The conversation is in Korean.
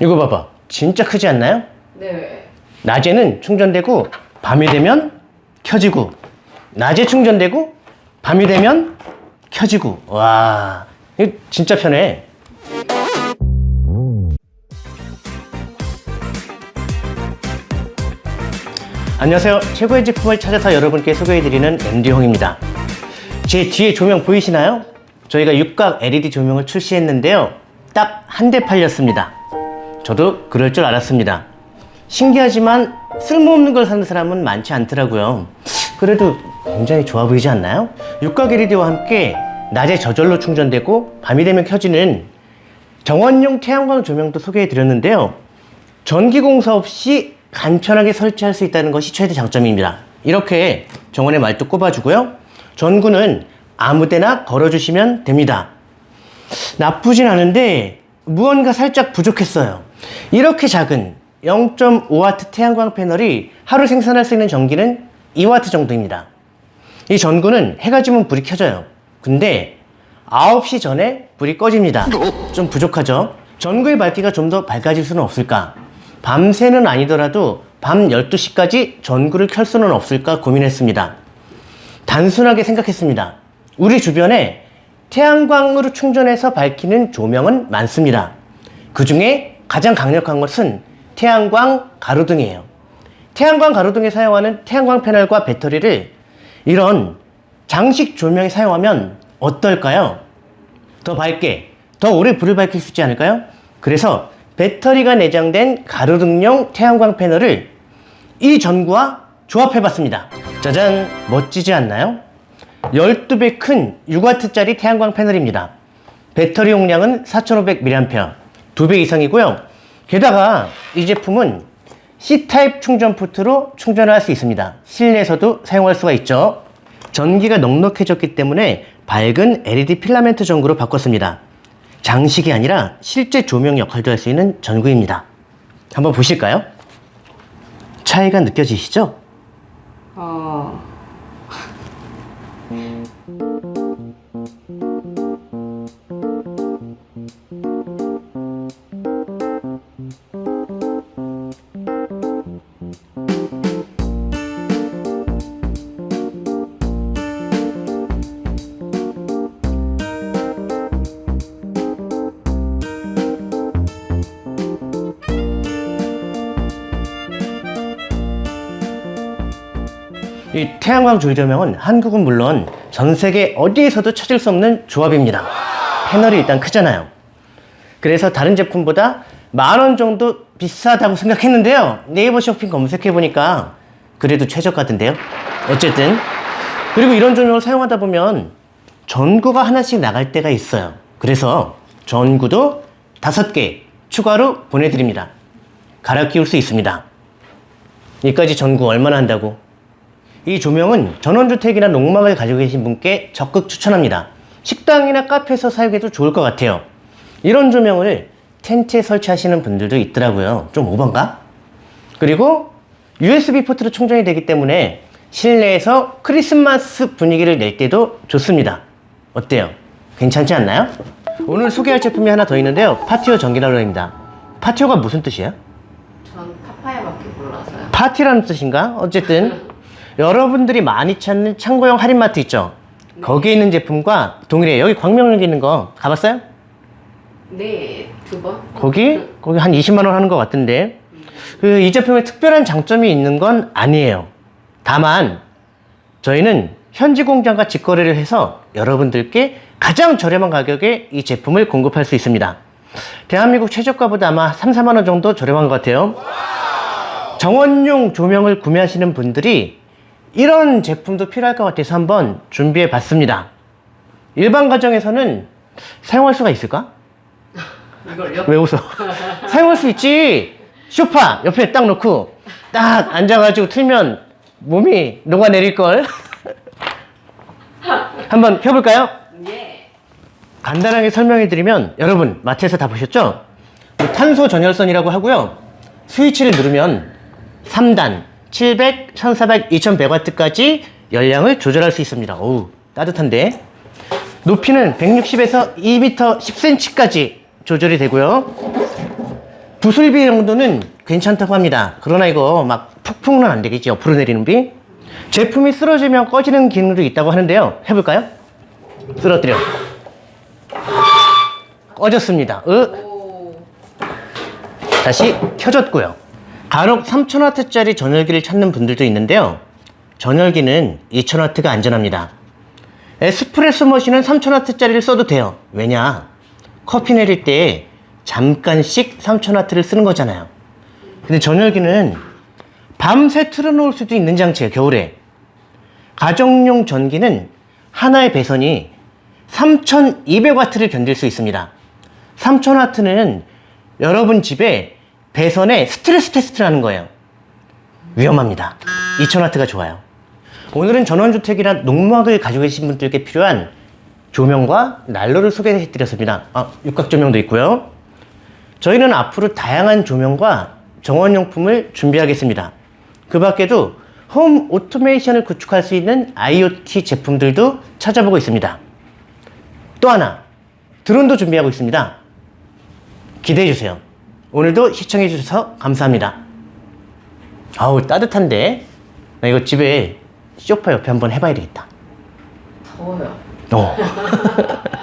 이거 봐봐. 진짜 크지 않나요? 네. 낮에는 충전되고 밤이 되면 켜지고 낮에 충전되고 밤이 되면 켜지고 와 이거 진짜 편해 안녕하세요 최고의 제품을 찾아서 여러분께 소개해드리는 MD홍입니다 제 뒤에 조명 보이시나요? 저희가 육각 LED 조명을 출시했는데요 딱 한 대 팔렸습니다 저도 그럴 줄 알았습니다. 신기하지만 쓸모없는 걸 사는 사람은 많지 않더라고요. 그래도 굉장히 좋아 보이지 않나요? 육각 LED와 함께 낮에 저절로 충전되고 밤이 되면 켜지는 정원용 태양광 조명도 소개해 드렸는데요. 전기 공사 없이 간편하게 설치할 수 있다는 것이 최대 장점입니다. 이렇게 정원에 말도 꼽아주고요. 전구는 아무데나 걸어주시면 됩니다. 나쁘진 않은데 무언가 살짝 부족했어요. 이렇게 작은 0.5W 태양광 패널이 하루 생산할 수 있는 전기는 2W 정도입니다. 이 전구는 해가 지면 불이 켜져요. 근데 9시 전에 불이 꺼집니다. 좀 부족하죠? 전구의 밝기가 좀 더 밝아질 수는 없을까? 밤새는 아니더라도 밤 12시까지 전구를 켤 수는 없을까 고민했습니다. 단순하게 생각했습니다. 우리 주변에 태양광으로 충전해서 밝히는 조명은 많습니다 그 중에 가장 강력한 것은 태양광 가로등이에요 태양광 가로등에 사용하는 태양광 패널과 배터리를 이런 장식 조명에 사용하면 어떨까요? 더 밝게, 더 오래 불을 밝힐 수 있지 않을까요? 그래서 배터리가 내장된 가로등용 태양광 패널을 이 전구와 조합해 봤습니다 짜잔 멋지지 않나요? 12배 큰 6W짜리 태양광 패널입니다 배터리 용량은 4500mAh 2배 이상이고요 게다가 이 제품은 C타입 충전 포트로 충전을 할 수 있습니다 실내에서도 사용할 수가 있죠 전기가 넉넉해졌기 때문에 밝은 LED 필라멘트 전구로 바꿨습니다 장식이 아니라 실제 조명 역할도 할 수 있는 전구입니다 한번 보실까요? 차이가 느껴지시죠? 어. 嗯。 이 태양광 조조명은 한국은 물론 전 세계 어디에서도 찾을 수 없는 조합입니다. 패널이 일단 크잖아요. 그래서 다른 제품보다 만 원 정도 비싸다고 생각했는데요. 네이버 쇼핑 검색해 보니까 그래도 최저가던데요. 어쨌든 그리고 이런 조명을 사용하다 보면 전구가 하나씩 나갈 때가 있어요. 그래서 전구도 다섯 개 추가로 보내드립니다. 갈아 끼울 수 있습니다. 이까지 전구 얼마나 한다고? 이 조명은 전원주택이나 농막을 가지고 계신 분께 적극 추천합니다. 식당이나 카페에서 사용해도 좋을 것 같아요. 이런 조명을 텐트에 설치하시는 분들도 있더라고요. 좀 오반가? 그리고 USB 포트로 충전이 되기 때문에 실내에서 크리스마스 분위기를 낼 때도 좋습니다. 어때요? 괜찮지 않나요? 오늘 소개할 제품이 하나 더 있는데요. patio 전기난로입니다. patio가 무슨 뜻이에요? 전 파파야 밖에 몰라서요. 파티라는 뜻인가? 어쨌든 여러분들이 많이 찾는 창고형 할인마트 있죠? 거기에 있는 제품과 동일해요. 여기 광명역에 있는 거 가봤어요? 네, 두 번. 거기? 거기 한 20만 원 하는 것 같은데 그이 제품에 특별한 장점이 있는 건 아니에요. 다만 저희는 현지 공장과 직거래를 해서 여러분들께 가장 저렴한 가격에 이 제품을 공급할 수 있습니다. 대한민국 최저가보다 아마 3, 4만 원 정도 저렴한 것 같아요. 정원용 조명을 구매하시는 분들이 이런 제품도 필요할 것 같아서 한번 준비해 봤습니다. 일반 가정에서는 사용할 수가 있을까? 이걸요? 왜 웃어? 사용할 수 있지. 쇼파 옆에 딱 놓고 딱 앉아가지고 틀면 몸이 녹아내릴걸. 한번 켜볼까요? 예. 간단하게 설명해드리면 여러분 마트에서 다 보셨죠? 뭐 탄소 전열선이라고 하고요. 스위치를 누르면 3단 700, 1400, 2100W까지 열량을 조절할 수 있습니다. 어우 따뜻한데 높이는 160에서 2m 10cm까지 조절이 되고요. 부술비 정도는 괜찮다고 합니다. 그러나 이거 막 폭풍은 안 되겠지. 옆으로 내리는 비. 제품이 쓰러지면 꺼지는 기능도 있다고 하는데요. 해볼까요? 쓰러뜨려. 꺼졌습니다. 으. 오. 다시 켜졌고요. 간혹 3000W짜리 전열기를 찾는 분들도 있는데요. 전열기는 2000W가 안전합니다. 에스프레소 머신은 3000W짜리를 써도 돼요. 왜냐? 커피 내릴 때 잠깐씩 3000W를 쓰는 거잖아요. 근데 전열기는 밤새 틀어놓을 수도 있는 장치예요, 겨울에. 가정용 전기는 하나의 배선이 3200W를 견딜 수 있습니다. 3000W는 여러분 집에 배선에 스트레스 테스트를 하는 거예요. 위험합니다. 2000W가 좋아요. 오늘은 전원주택이나 농막을 가지고 계신 분들께 필요한 조명과 난로를 소개해 드렸습니다. 아, 육각 조명도 있고요. 저희는 앞으로 다양한 조명과 정원용품을 준비하겠습니다. 그 밖에도 홈 오토메이션을 구축할 수 있는 IoT 제품들도 찾아보고 있습니다. 또 하나, 드론도 준비하고 있습니다. 기대해 주세요. 오늘도 시청해 주셔서 감사합니다. 아우 따뜻한데 나 이거 집에 소파 옆에 한번 해봐야 되겠다. 더워요. 어.